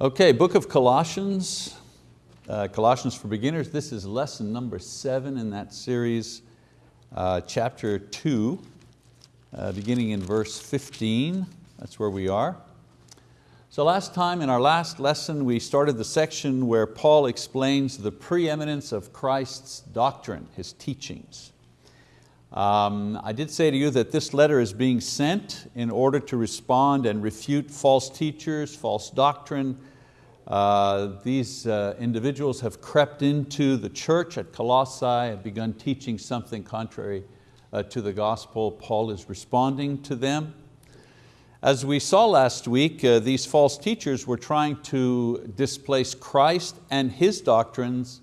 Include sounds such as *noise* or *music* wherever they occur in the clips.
Okay, book of Colossians, uh, Colossians for Beginners. This is lesson number seven in that series, uh, chapter two, uh, beginning in verse 15. That's where we are. So last time in our last lesson, we started the section where Paul explains the preeminence of Christ's doctrine, His teachings. Um, I did say to you that this letter is being sent in order to respond and refute false teachers, false doctrine. Uh, these uh, individuals have crept into the church at Colossae and begun teaching something contrary uh, to the gospel. Paul is responding to them. As we saw last week, uh, these false teachers were trying to displace Christ and His doctrines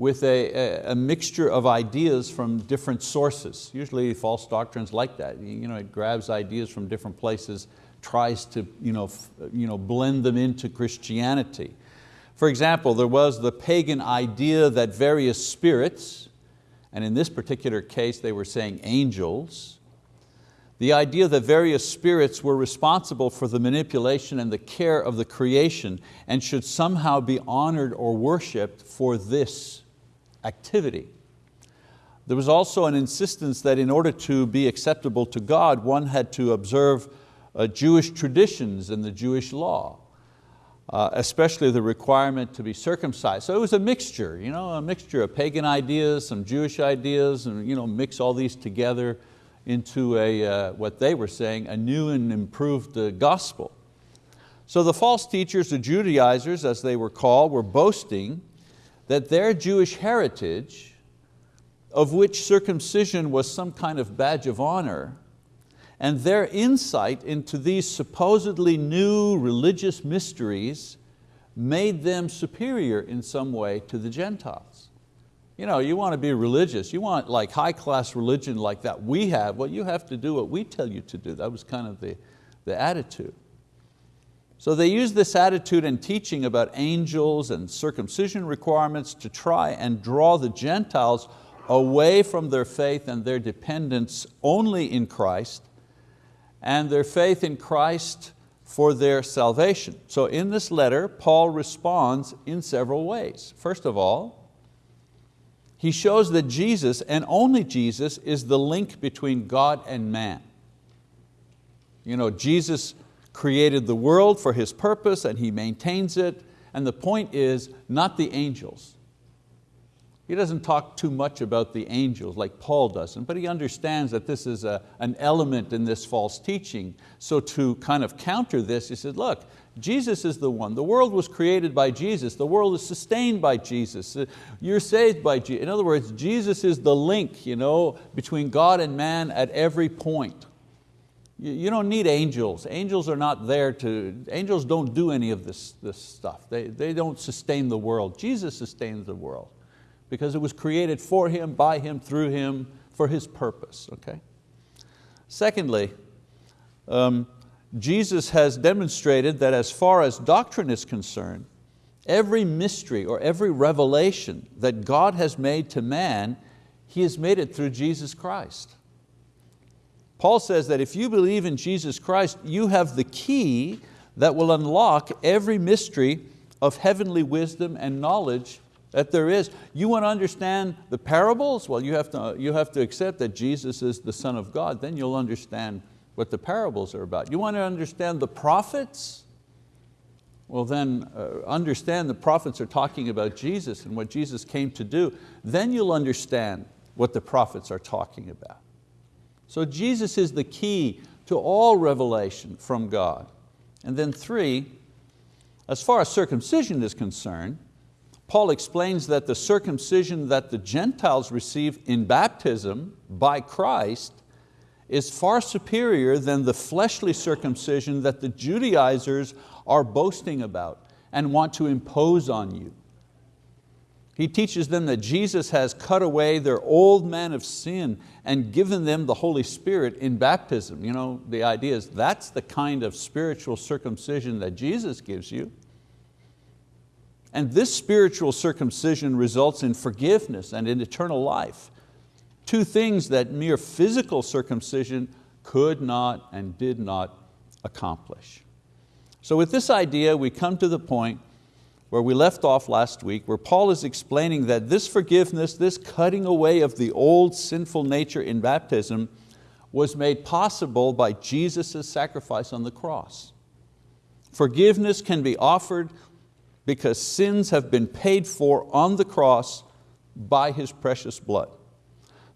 with a, a, a, mixture of ideas from different sources. Usually false doctrines like that. You know, it grabs ideas from different places, tries to you know, you know, blend them into Christianity. For example, there was the pagan idea that various spirits, and in this particular case they were saying angels, the idea that various spirits were responsible for the manipulation and the care of the creation and should somehow be honored or worshiped for this activity. There was also an insistence that in order to be acceptable to God, one had to observe uh, Jewish traditions and the Jewish law, uh, especially the requirement to be circumcised. So it was a mixture, you know, a mixture of pagan ideas, some Jewish ideas, and you know, mix all these together into a, uh, what they were saying, a new and improved uh, gospel. So the false teachers, the Judaizers as they were called, were boasting that their Jewish heritage, of which circumcision was some kind of badge of honor, and their insight into these supposedly new religious mysteries made them superior in some way to the Gentiles. You know, you want to be religious, you want like high class religion like that we have, well you have to do what we tell you to do. That was kind of the, the attitude. So they use this attitude and teaching about angels and circumcision requirements to try and draw the Gentiles away from their faith and their dependence only in Christ and their faith in Christ for their salvation. So in this letter, Paul responds in several ways. First of all, he shows that Jesus and only Jesus is the link between God and man. You know, Jesus created the world for His purpose and He maintains it. And the point is not the angels. He doesn't talk too much about the angels like Paul doesn't, but he understands that this is a, an element in this false teaching. So to kind of counter this, he said, look, Jesus is the one. The world was created by Jesus. The world is sustained by Jesus. Uh, you're saved by Jesus. In other words, Jesus is the link you know, between God and man at every point. You don't need angels. Angels are not there to, angels don't do any of this, this stuff. They, they don't sustain the world. Jesus sustains the world because it was created for Him, by Him, through Him, for His purpose, okay? Secondly, um, Jesus has demonstrated that as far as doctrine is concerned, every mystery or every revelation that God has made to man, He has made it through Jesus Christ. Paul says that if you believe in Jesus Christ, you have the key that will unlock every mystery of heavenly wisdom and knowledge that there is. You want to understand the parables? Well, you have, to, you have to accept that Jesus is the Son of God, then you'll understand what the parables are about. You want to understand the prophets? Well then uh, understand the prophets are talking about Jesus and what Jesus came to do. Then you'll understand what the prophets are talking about. So Jesus is the key to all revelation from God. And then three, as far as circumcision is concerned, Paul explains that the circumcision that the Gentiles receive in baptism by Christ is far superior than the fleshly circumcision that the Judaizers are boasting about and want to impose on you. He teaches them that Jesus has cut away their old man of sin and given them the Holy Spirit in baptism. You know, the idea is that's the kind of spiritual circumcision that Jesus gives you. And this spiritual circumcision results in forgiveness and in eternal life. Two things that mere physical circumcision could not and did not accomplish. So with this idea, we come to the point where we left off last week, where Paul is explaining that this forgiveness, this cutting away of the old sinful nature in baptism was made possible by Jesus' sacrifice on the cross. Forgiveness can be offered because sins have been paid for on the cross by His precious blood.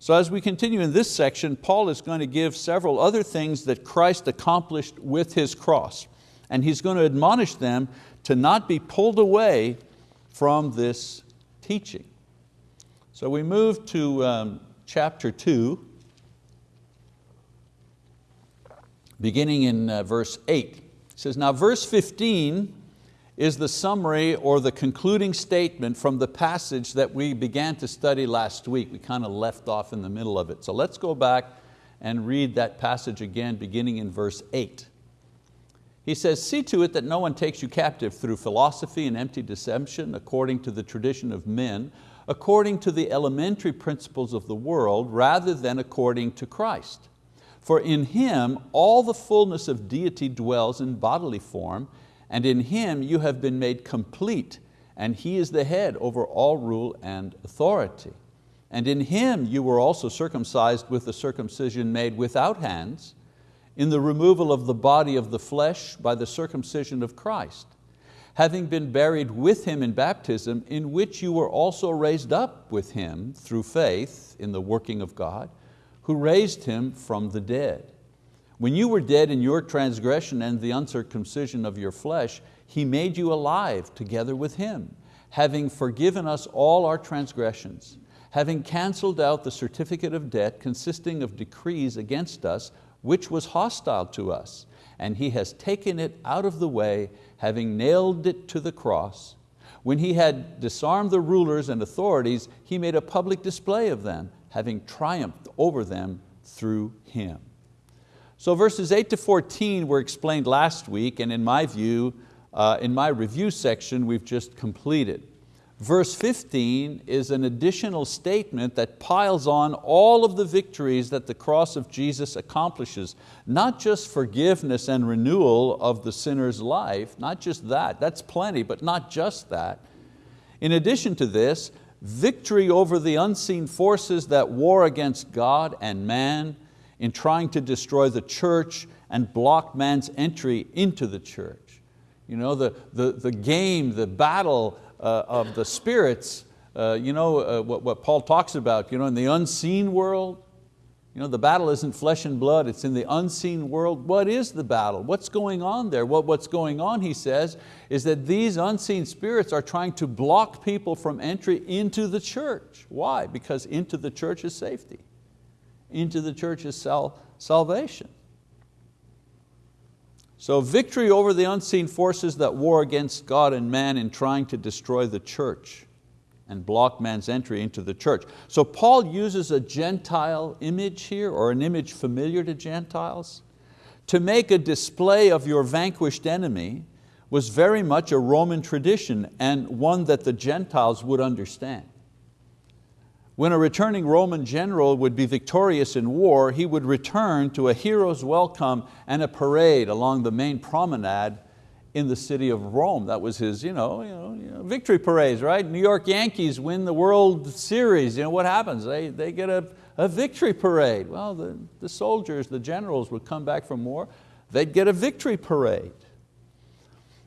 So as we continue in this section, Paul is going to give several other things that Christ accomplished with His cross. And he's going to admonish them to not be pulled away from this teaching. So we move to um, chapter two, beginning in uh, verse eight. It says, now verse 15 is the summary or the concluding statement from the passage that we began to study last week. We kind of left off in the middle of it. So let's go back and read that passage again beginning in verse eight. He says, see to it that no one takes you captive through philosophy and empty deception according to the tradition of men, according to the elementary principles of the world, rather than according to Christ. For in Him all the fullness of deity dwells in bodily form, and in Him you have been made complete, and He is the head over all rule and authority. And in Him you were also circumcised with the circumcision made without hands, in the removal of the body of the flesh by the circumcision of Christ, having been buried with Him in baptism, in which you were also raised up with Him through faith in the working of God, who raised Him from the dead. When you were dead in your transgression and the uncircumcision of your flesh, He made you alive together with Him, having forgiven us all our transgressions, having canceled out the certificate of debt consisting of decrees against us, which was hostile to us, and He has taken it out of the way, having nailed it to the cross. When He had disarmed the rulers and authorities, He made a public display of them, having triumphed over them through Him. So verses 8 to 14 were explained last week, and in my view, uh, in my review section, we've just completed. Verse 15 is an additional statement that piles on all of the victories that the cross of Jesus accomplishes. Not just forgiveness and renewal of the sinner's life, not just that, that's plenty, but not just that. In addition to this, victory over the unseen forces that war against God and man in trying to destroy the church and block man's entry into the church. You know, the, the, the game, the battle of the spirits, uh, you know, uh, what, what Paul talks about, you know, in the unseen world, you know, the battle isn't flesh and blood, it's in the unseen world. What is the battle? What's going on there? What, what's going on, he says, is that these unseen spirits are trying to block people from entry into the church. Why? Because into the church is safety. Into the church is sal salvation. So victory over the unseen forces that war against God and man in trying to destroy the church and block man's entry into the church. So Paul uses a Gentile image here, or an image familiar to Gentiles. To make a display of your vanquished enemy was very much a Roman tradition and one that the Gentiles would understand. When a returning Roman general would be victorious in war, he would return to a hero's welcome and a parade along the main promenade in the city of Rome. That was his you know, you know, you know, victory parades, right? New York Yankees win the World Series. You know, what happens? They, they get a, a victory parade. Well, the, the soldiers, the generals would come back from war, they'd get a victory parade.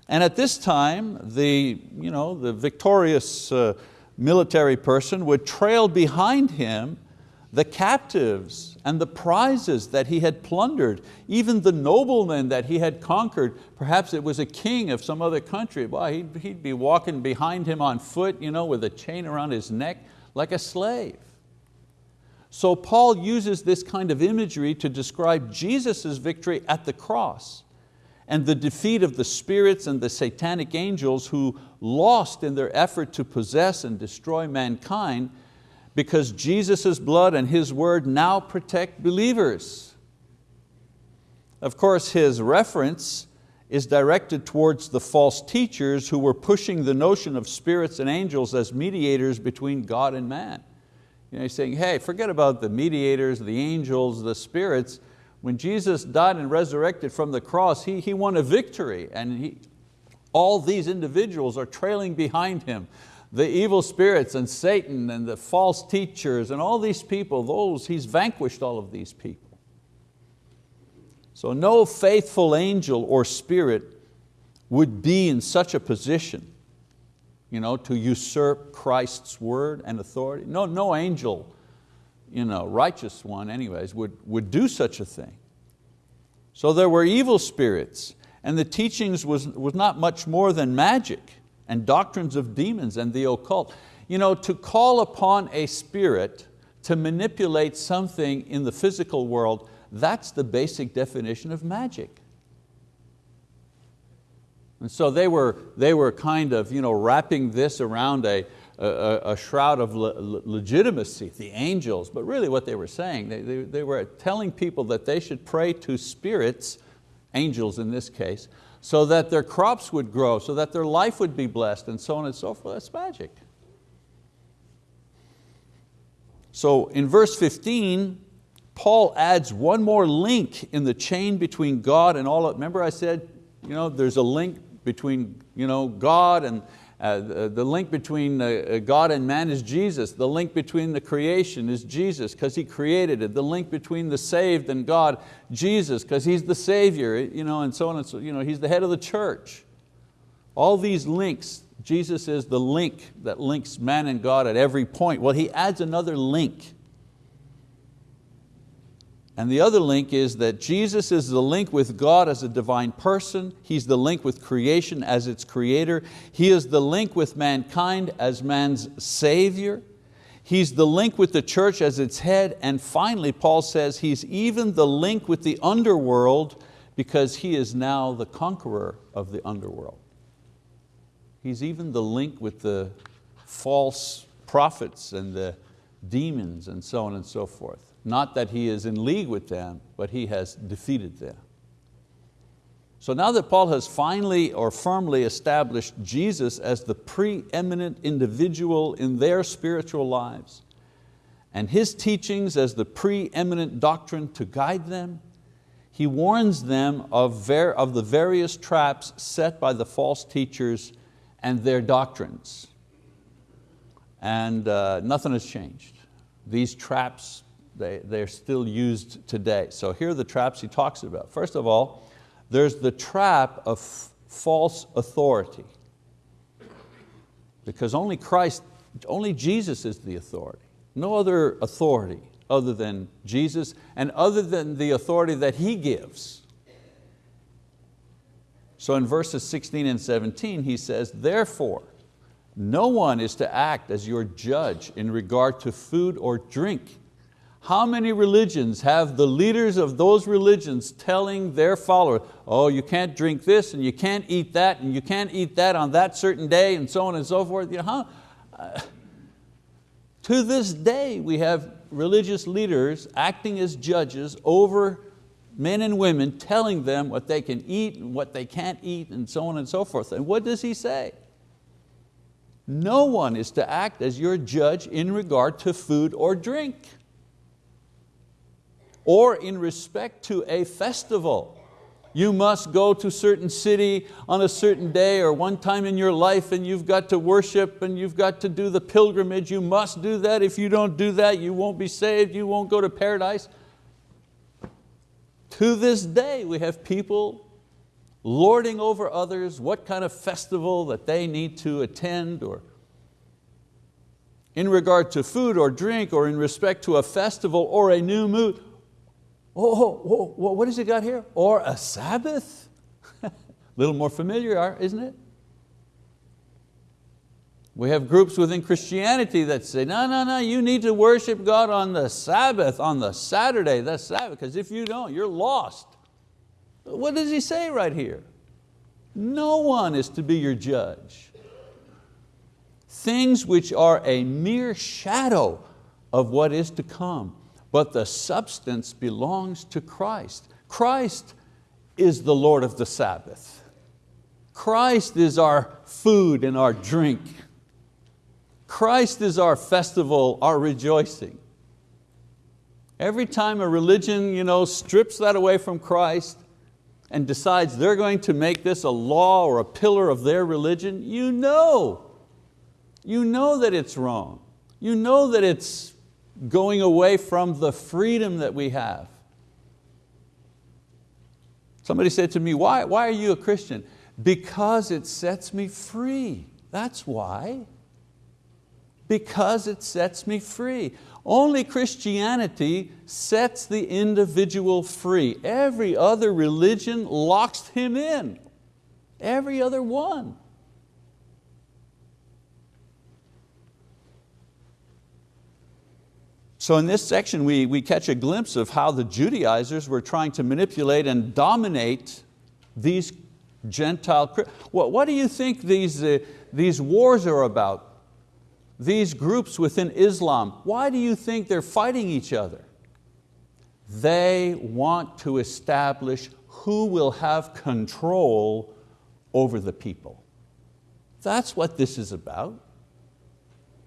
And at this time, the, you know, the victorious uh, military person would trail behind him the captives and the prizes that he had plundered, even the noblemen that he had conquered. Perhaps it was a king of some other country. Well, he'd, he'd be walking behind him on foot you know, with a chain around his neck like a slave. So Paul uses this kind of imagery to describe Jesus' victory at the cross and the defeat of the spirits and the satanic angels who lost in their effort to possess and destroy mankind because Jesus' blood and His word now protect believers. Of course, his reference is directed towards the false teachers who were pushing the notion of spirits and angels as mediators between God and man. You know, he's saying, hey, forget about the mediators, the angels, the spirits. When Jesus died and resurrected from the cross, he, he won a victory and he, all these individuals are trailing behind Him. The evil spirits and Satan and the false teachers and all these people, those, He's vanquished all of these people. So no faithful angel or spirit would be in such a position you know, to usurp Christ's word and authority. No, no angel, you know, righteous one anyways, would, would do such a thing. So there were evil spirits and the teachings was, was not much more than magic and doctrines of demons and the occult. You know, to call upon a spirit to manipulate something in the physical world, that's the basic definition of magic. And so they were, they were kind of you know, wrapping this around a, a, a shroud of le legitimacy, the angels, but really what they were saying, they, they, they were telling people that they should pray to spirits, angels in this case, so that their crops would grow, so that their life would be blessed, and so on and so forth. That's magic. So in verse 15, Paul adds one more link in the chain between God and all, of, remember I said, you know, there's a link between you know, God and uh, the, the link between uh, uh, God and man is Jesus. The link between the creation is Jesus because He created it. The link between the saved and God, Jesus, because He's the Savior, you know, and so on and so, you know, He's the head of the church. All these links, Jesus is the link that links man and God at every point. Well, He adds another link and the other link is that Jesus is the link with God as a divine person. He's the link with creation as its creator. He is the link with mankind as man's savior. He's the link with the church as its head. And finally, Paul says he's even the link with the underworld because he is now the conqueror of the underworld. He's even the link with the false prophets and the demons and so on and so forth. Not that he is in league with them, but he has defeated them. So now that Paul has finally or firmly established Jesus as the preeminent individual in their spiritual lives, and His teachings as the preeminent doctrine to guide them, he warns them of, of the various traps set by the false teachers and their doctrines. And uh, nothing has changed. These traps they, they're still used today. So here are the traps he talks about. First of all, there's the trap of false authority. Because only Christ, only Jesus is the authority. No other authority other than Jesus and other than the authority that He gives. So in verses 16 and 17 he says, therefore, no one is to act as your judge in regard to food or drink how many religions have the leaders of those religions telling their followers, oh, you can't drink this and you can't eat that and you can't eat that on that certain day and so on and so forth. You know, how, uh, to this day we have religious leaders acting as judges over men and women telling them what they can eat and what they can't eat and so on and so forth. And what does he say? No one is to act as your judge in regard to food or drink or in respect to a festival. You must go to certain city on a certain day or one time in your life and you've got to worship and you've got to do the pilgrimage. You must do that. If you don't do that, you won't be saved, you won't go to paradise. To this day, we have people lording over others what kind of festival that they need to attend or in regard to food or drink or in respect to a festival or a new moon oh, oh, oh, what has he got here? Or a Sabbath? a *laughs* little more familiar, isn't it? We have groups within Christianity that say, no, no, no, you need to worship God on the Sabbath, on the Saturday, that's Sabbath, because if you don't, you're lost. What does he say right here? No one is to be your judge. Things which are a mere shadow of what is to come but the substance belongs to Christ. Christ is the Lord of the Sabbath. Christ is our food and our drink. Christ is our festival, our rejoicing. Every time a religion you know, strips that away from Christ and decides they're going to make this a law or a pillar of their religion, you know, you know that it's wrong. You know that it's going away from the freedom that we have. Somebody said to me, why, why are you a Christian? Because it sets me free. That's why. Because it sets me free. Only Christianity sets the individual free. Every other religion locks him in. Every other one. So in this section we, we catch a glimpse of how the Judaizers were trying to manipulate and dominate these Gentile, what, what do you think these, uh, these wars are about? These groups within Islam, why do you think they're fighting each other? They want to establish who will have control over the people. That's what this is about.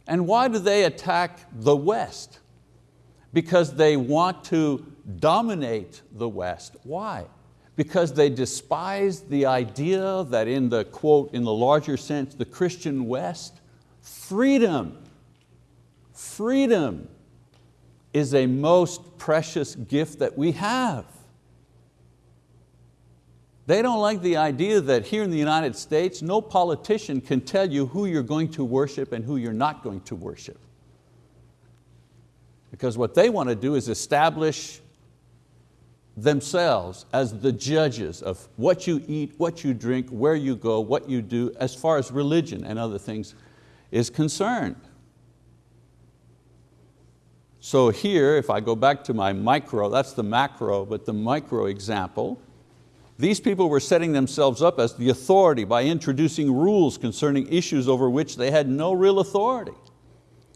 And why do they attack the West? Because they want to dominate the West. Why? Because they despise the idea that in the quote, in the larger sense, the Christian West, freedom, freedom is a most precious gift that we have. They don't like the idea that here in the United States, no politician can tell you who you're going to worship and who you're not going to worship. Because what they want to do is establish themselves as the judges of what you eat, what you drink, where you go, what you do, as far as religion and other things is concerned. So here, if I go back to my micro, that's the macro, but the micro example, these people were setting themselves up as the authority by introducing rules concerning issues over which they had no real authority.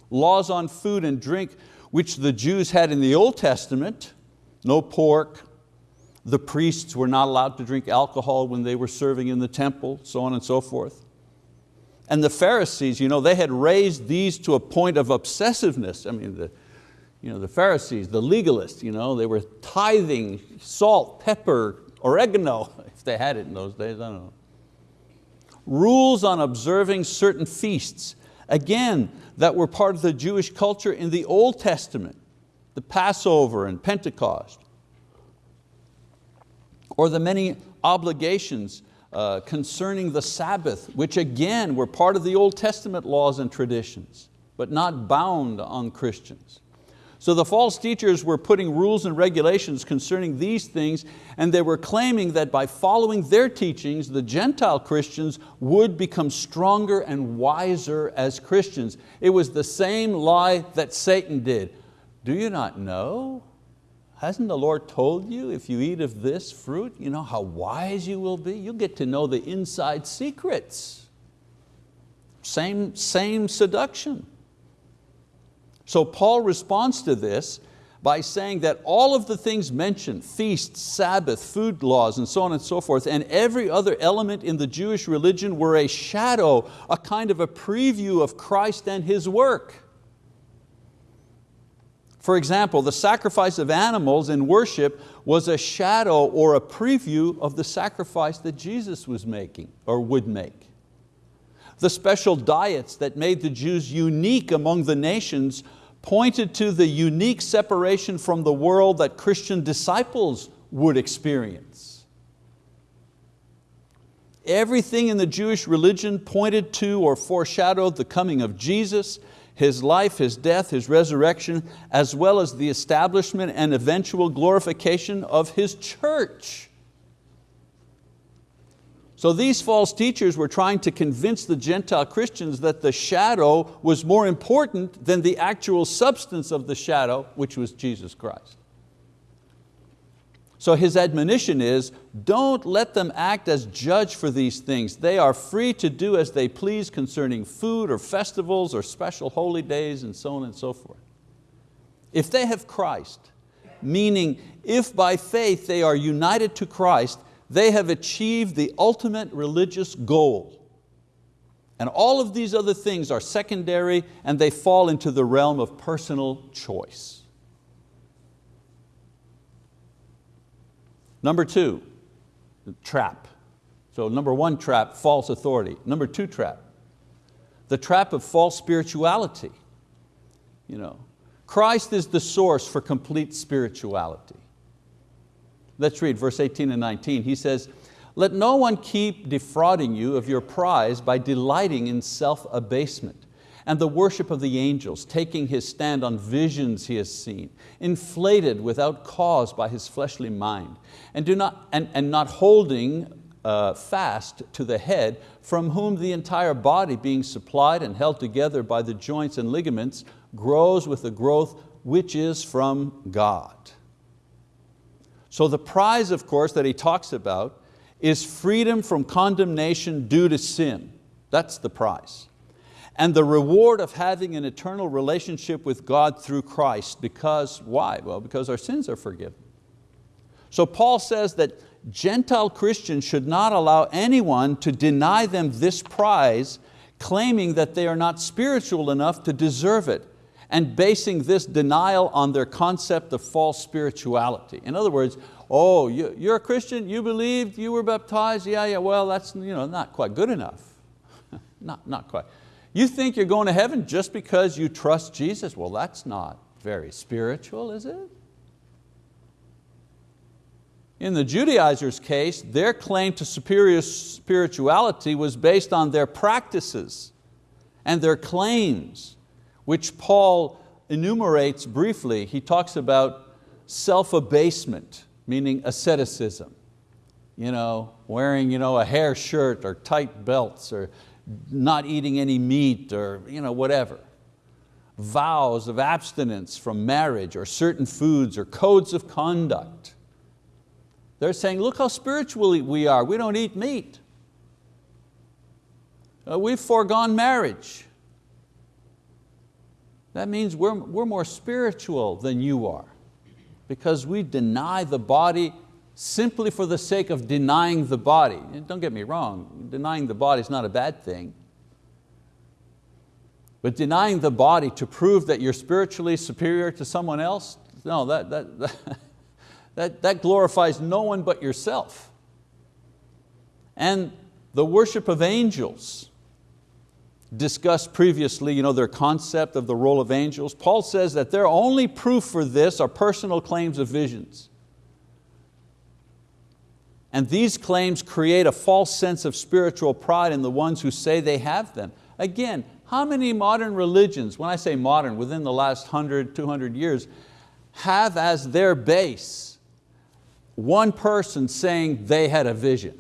Laws on food and drink which the Jews had in the Old Testament, no pork, the priests were not allowed to drink alcohol when they were serving in the temple, so on and so forth. And the Pharisees, you know, they had raised these to a point of obsessiveness. I mean, the, you know, the Pharisees, the legalists, you know, they were tithing salt, pepper, oregano, *laughs* if they had it in those days, I don't know. Rules on observing certain feasts. Again, that were part of the Jewish culture in the Old Testament, the Passover and Pentecost, or the many obligations uh, concerning the Sabbath, which again were part of the Old Testament laws and traditions, but not bound on Christians. So the false teachers were putting rules and regulations concerning these things and they were claiming that by following their teachings, the Gentile Christians would become stronger and wiser as Christians. It was the same lie that Satan did. Do you not know? Hasn't the Lord told you if you eat of this fruit, you know how wise you will be? You'll get to know the inside secrets. Same, same seduction. So Paul responds to this by saying that all of the things mentioned, feasts, Sabbath, food laws, and so on and so forth, and every other element in the Jewish religion were a shadow, a kind of a preview of Christ and His work. For example, the sacrifice of animals in worship was a shadow or a preview of the sacrifice that Jesus was making or would make. The special diets that made the Jews unique among the nations pointed to the unique separation from the world that Christian disciples would experience. Everything in the Jewish religion pointed to or foreshadowed the coming of Jesus, His life, His death, His resurrection, as well as the establishment and eventual glorification of His church. So these false teachers were trying to convince the Gentile Christians that the shadow was more important than the actual substance of the shadow, which was Jesus Christ. So his admonition is, don't let them act as judge for these things. They are free to do as they please concerning food or festivals or special holy days and so on and so forth. If they have Christ, meaning if by faith they are united to Christ, they have achieved the ultimate religious goal. And all of these other things are secondary and they fall into the realm of personal choice. Number two, trap. So number one trap, false authority. Number two trap, the trap of false spirituality. You know, Christ is the source for complete spirituality. Let's read verse 18 and 19. He says, let no one keep defrauding you of your prize by delighting in self-abasement and the worship of the angels, taking his stand on visions he has seen, inflated without cause by his fleshly mind, and, do not, and, and not holding uh, fast to the head, from whom the entire body being supplied and held together by the joints and ligaments grows with the growth which is from God. So the prize, of course, that he talks about is freedom from condemnation due to sin. That's the prize. And the reward of having an eternal relationship with God through Christ because, why? Well, because our sins are forgiven. So Paul says that Gentile Christians should not allow anyone to deny them this prize, claiming that they are not spiritual enough to deserve it, and basing this denial on their concept of false spirituality. In other words, oh, you're a Christian, you believed, you were baptized, yeah, yeah, well, that's you know, not quite good enough. *laughs* not, not quite. You think you're going to heaven just because you trust Jesus? Well, that's not very spiritual, is it? In the Judaizers' case, their claim to superior spirituality was based on their practices and their claims, which Paul enumerates briefly. He talks about self-abasement, meaning asceticism. You know, wearing you know, a hair shirt or tight belts or not eating any meat or you know, whatever. Vows of abstinence from marriage or certain foods or codes of conduct. They're saying, look how spiritual we are. We don't eat meat. Uh, we've foregone marriage. That means we're, we're more spiritual than you are because we deny the body simply for the sake of denying the body. Don't get me wrong, denying the body is not a bad thing. But denying the body to prove that you're spiritually superior to someone else, no, that, that, that *laughs* that, that glorifies no one but yourself. And the worship of angels, discussed previously you know, their concept of the role of angels. Paul says that their only proof for this are personal claims of visions. And these claims create a false sense of spiritual pride in the ones who say they have them. Again, how many modern religions, when I say modern, within the last 100, 200 years, have as their base one person saying they had a vision.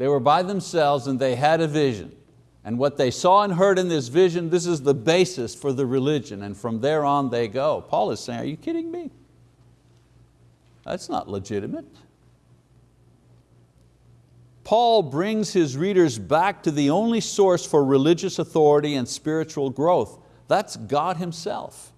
They were by themselves and they had a vision. And what they saw and heard in this vision, this is the basis for the religion, and from there on they go. Paul is saying, are you kidding me? That's not legitimate. Paul brings his readers back to the only source for religious authority and spiritual growth. That's God Himself.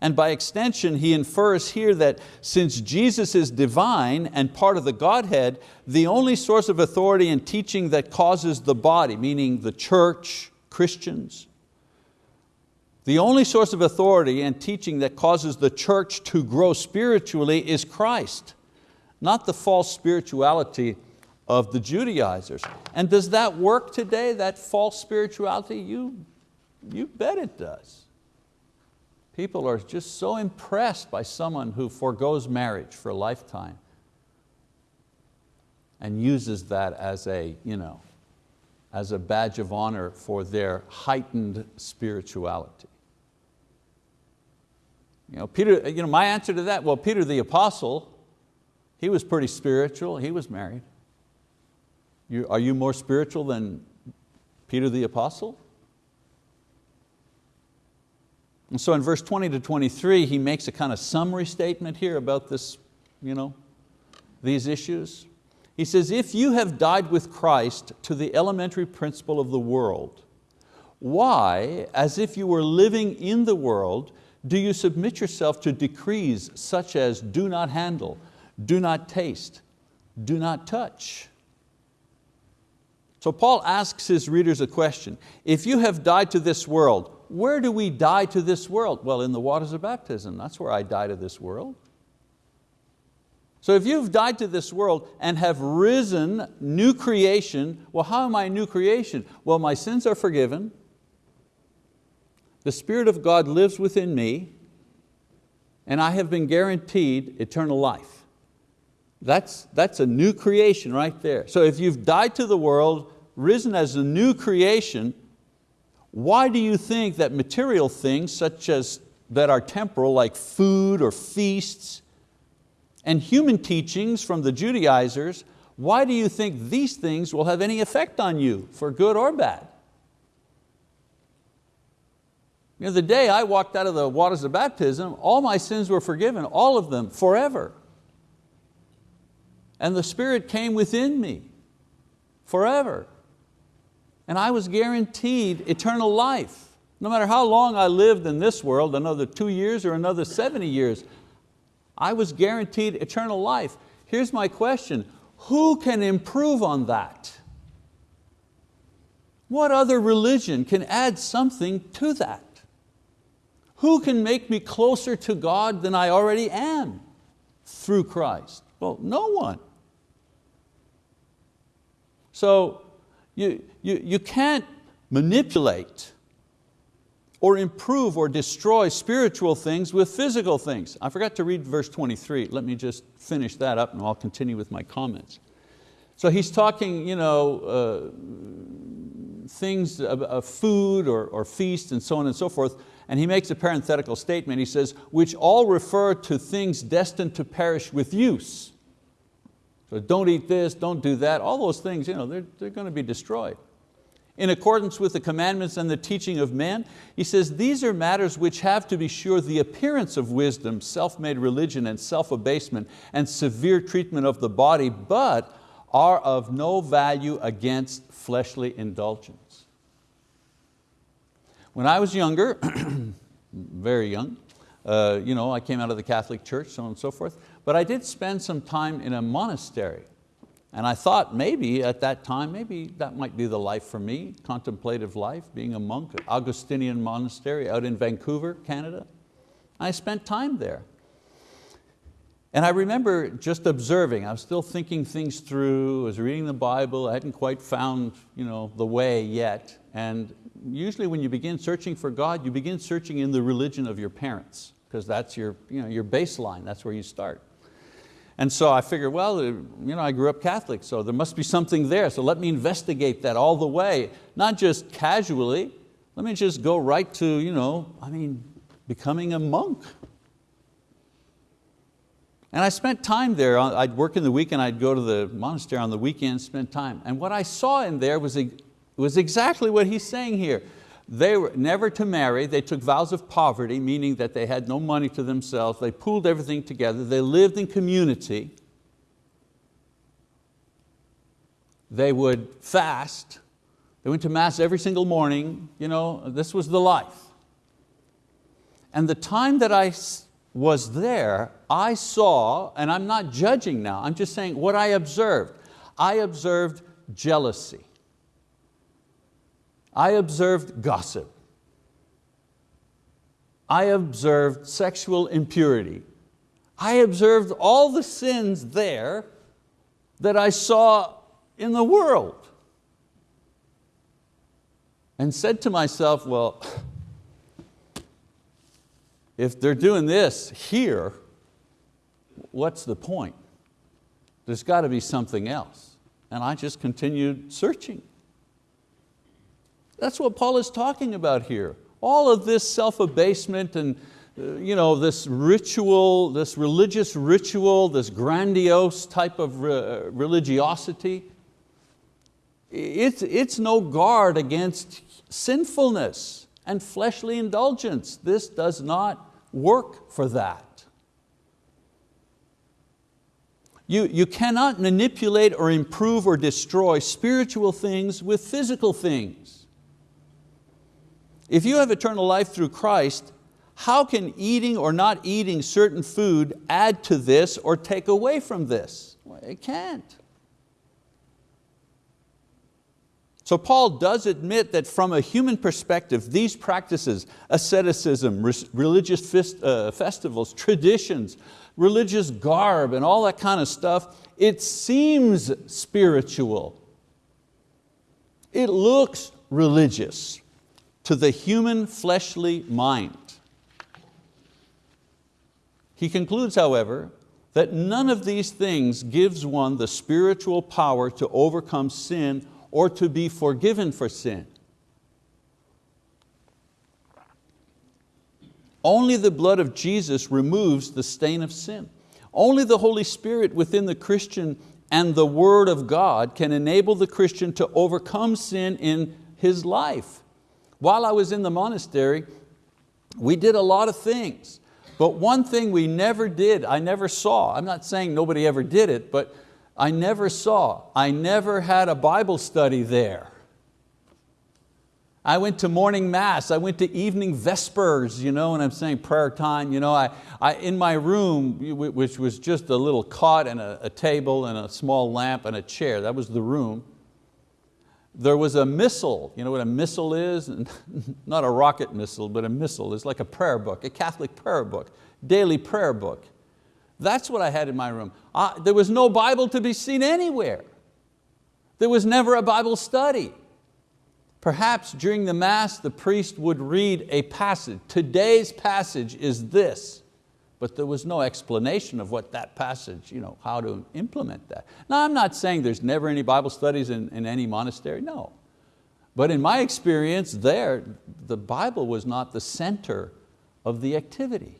And by extension, he infers here that since Jesus is divine and part of the Godhead, the only source of authority and teaching that causes the body, meaning the church, Christians, the only source of authority and teaching that causes the church to grow spiritually is Christ, not the false spirituality of the Judaizers. And does that work today, that false spirituality? You, you bet it does. People are just so impressed by someone who foregoes marriage for a lifetime and uses that as a, you know, as a badge of honor for their heightened spirituality. You know, Peter, you know, my answer to that, well, Peter the apostle, he was pretty spiritual, he was married. You, are you more spiritual than Peter the apostle? And so in verse 20 to 23, he makes a kind of summary statement here about this, you know, these issues. He says, if you have died with Christ to the elementary principle of the world, why, as if you were living in the world, do you submit yourself to decrees such as do not handle, do not taste, do not touch? So Paul asks his readers a question. If you have died to this world, where do we die to this world? Well, in the waters of baptism, that's where I die to this world. So if you've died to this world and have risen, new creation, well how am I a new creation? Well my sins are forgiven, the Spirit of God lives within me, and I have been guaranteed eternal life. That's, that's a new creation right there. So if you've died to the world, risen as a new creation, why do you think that material things such as that are temporal like food or feasts and human teachings from the Judaizers, why do you think these things will have any effect on you for good or bad? You know, the day I walked out of the waters of baptism, all my sins were forgiven, all of them, forever. And the Spirit came within me, forever. And I was guaranteed eternal life. No matter how long I lived in this world, another two years or another 70 years, I was guaranteed eternal life. Here's my question, who can improve on that? What other religion can add something to that? Who can make me closer to God than I already am through Christ? Well, no one. So you, you, you can't manipulate or improve or destroy spiritual things with physical things. I forgot to read verse 23. Let me just finish that up and I'll continue with my comments. So he's talking, you know, uh, things of, of food or, or feast and so on and so forth, and he makes a parenthetical statement. He says, which all refer to things destined to perish with use. So don't eat this, don't do that, all those things, you know, they're, they're going to be destroyed in accordance with the commandments and the teaching of men. He says, these are matters which have to be sure the appearance of wisdom, self-made religion and self-abasement and severe treatment of the body, but are of no value against fleshly indulgence. When I was younger, *clears throat* very young, uh, you know, I came out of the Catholic Church, so on and so forth, but I did spend some time in a monastery. And I thought maybe at that time, maybe that might be the life for me, contemplative life, being a monk Augustinian monastery out in Vancouver, Canada. I spent time there. And I remember just observing, I was still thinking things through, I was reading the Bible, I hadn't quite found you know, the way yet. And usually when you begin searching for God, you begin searching in the religion of your parents, because that's your, you know, your baseline, that's where you start. And so I figured, well, uh, you know, I grew up Catholic, so there must be something there, so let me investigate that all the way, not just casually, let me just go right to, you know, I mean, becoming a monk. And I spent time there, uh, I'd work in the weekend, I'd go to the monastery on the weekend, spend time. And what I saw in there was, was exactly what he's saying here. They were never to marry, they took vows of poverty, meaning that they had no money to themselves, they pooled everything together, they lived in community. They would fast, they went to mass every single morning, you know, this was the life. And the time that I was there, I saw, and I'm not judging now, I'm just saying what I observed. I observed jealousy. I observed gossip. I observed sexual impurity. I observed all the sins there that I saw in the world. And said to myself, well, if they're doing this here, what's the point? There's got to be something else. And I just continued searching. That's what Paul is talking about here. All of this self-abasement and uh, you know, this ritual, this religious ritual, this grandiose type of re religiosity, it's, it's no guard against sinfulness and fleshly indulgence. This does not work for that. You, you cannot manipulate or improve or destroy spiritual things with physical things. If you have eternal life through Christ, how can eating or not eating certain food add to this or take away from this? Well, it can't. So Paul does admit that from a human perspective, these practices, asceticism, religious uh, festivals, traditions, religious garb and all that kind of stuff, it seems spiritual. It looks religious to the human fleshly mind. He concludes, however, that none of these things gives one the spiritual power to overcome sin or to be forgiven for sin. Only the blood of Jesus removes the stain of sin. Only the Holy Spirit within the Christian and the Word of God can enable the Christian to overcome sin in his life. While I was in the monastery, we did a lot of things, but one thing we never did, I never saw, I'm not saying nobody ever did it, but I never saw, I never had a Bible study there. I went to morning mass, I went to evening vespers, you know, and I'm saying prayer time. You know, I, I, in my room, which was just a little cot and a, a table and a small lamp and a chair, that was the room. There was a missal, you know what a missal is? *laughs* Not a rocket missile, but a missal. It's like a prayer book, a Catholic prayer book, daily prayer book. That's what I had in my room. I, there was no Bible to be seen anywhere. There was never a Bible study. Perhaps during the Mass, the priest would read a passage. Today's passage is this, but there was no explanation of what that passage, you know, how to implement that. Now I'm not saying there's never any Bible studies in, in any monastery, no. But in my experience there, the Bible was not the center of the activity.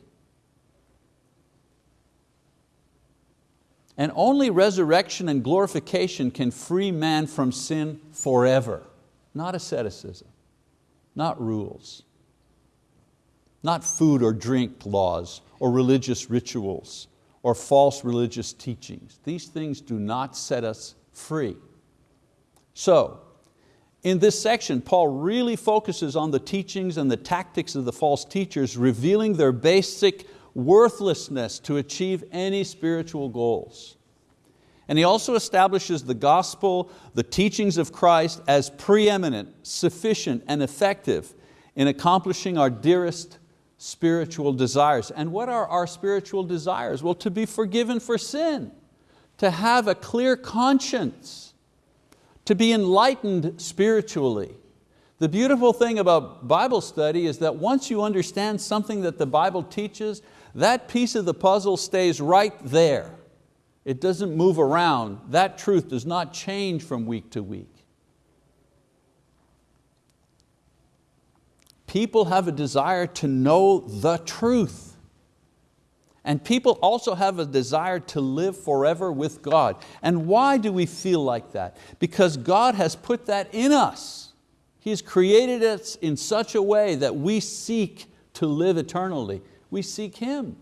And only resurrection and glorification can free man from sin forever. Not asceticism, not rules, not food or drink laws or religious rituals or false religious teachings. These things do not set us free. So, in this section, Paul really focuses on the teachings and the tactics of the false teachers, revealing their basic worthlessness to achieve any spiritual goals. And he also establishes the gospel, the teachings of Christ as preeminent, sufficient, and effective in accomplishing our dearest spiritual desires. And what are our spiritual desires? Well, to be forgiven for sin, to have a clear conscience, to be enlightened spiritually, the beautiful thing about Bible study is that once you understand something that the Bible teaches, that piece of the puzzle stays right there. It doesn't move around. That truth does not change from week to week. People have a desire to know the truth. And people also have a desire to live forever with God. And why do we feel like that? Because God has put that in us. He's created us in such a way that we seek to live eternally. We seek Him.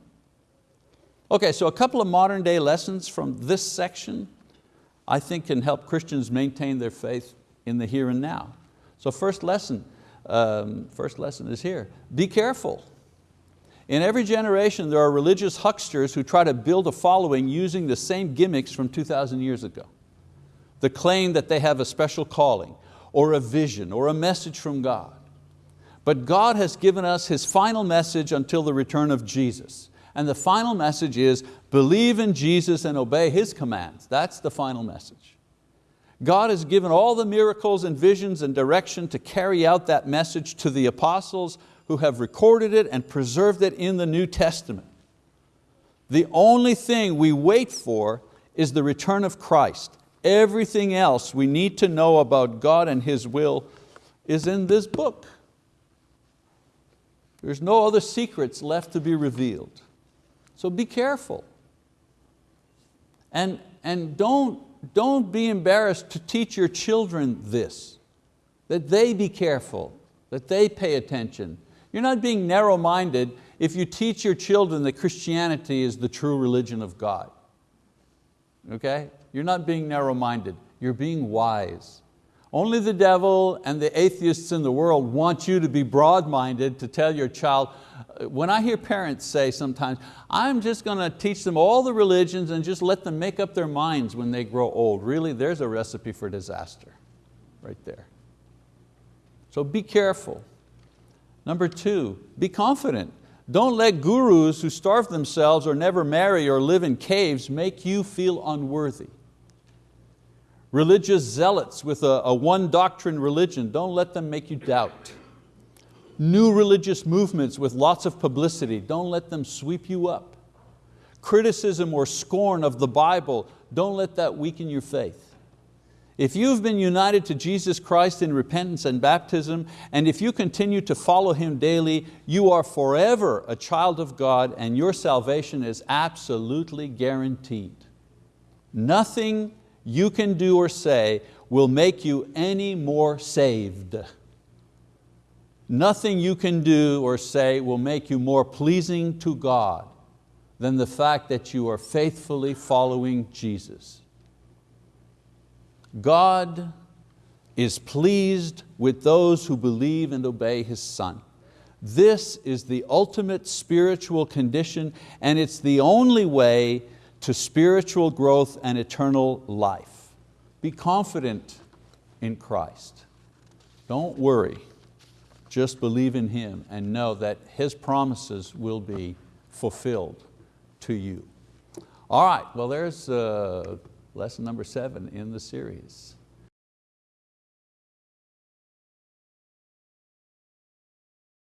Okay, so a couple of modern day lessons from this section I think can help Christians maintain their faith in the here and now. So first lesson, um, first lesson is here. Be careful. In every generation there are religious hucksters who try to build a following using the same gimmicks from 2,000 years ago. The claim that they have a special calling, or a vision or a message from God. But God has given us His final message until the return of Jesus. And the final message is believe in Jesus and obey His commands. That's the final message. God has given all the miracles and visions and direction to carry out that message to the apostles who have recorded it and preserved it in the New Testament. The only thing we wait for is the return of Christ Everything else we need to know about God and His will is in this book. There's no other secrets left to be revealed. So be careful. And, and don't, don't be embarrassed to teach your children this, that they be careful, that they pay attention. You're not being narrow-minded if you teach your children that Christianity is the true religion of God. Okay? You're not being narrow-minded, you're being wise. Only the devil and the atheists in the world want you to be broad-minded to tell your child, when I hear parents say sometimes, I'm just going to teach them all the religions and just let them make up their minds when they grow old. Really, there's a recipe for disaster right there. So be careful. Number two, be confident. Don't let gurus who starve themselves or never marry or live in caves make you feel unworthy. Religious zealots with a, a one doctrine religion, don't let them make you doubt. New religious movements with lots of publicity, don't let them sweep you up. Criticism or scorn of the Bible, don't let that weaken your faith. If you've been united to Jesus Christ in repentance and baptism, and if you continue to follow Him daily, you are forever a child of God and your salvation is absolutely guaranteed. Nothing you can do or say will make you any more saved. Nothing you can do or say will make you more pleasing to God than the fact that you are faithfully following Jesus. God is pleased with those who believe and obey His Son. This is the ultimate spiritual condition and it's the only way to spiritual growth and eternal life. Be confident in Christ. Don't worry, just believe in Him and know that His promises will be fulfilled to you. All right, well there's uh, lesson number seven in the series.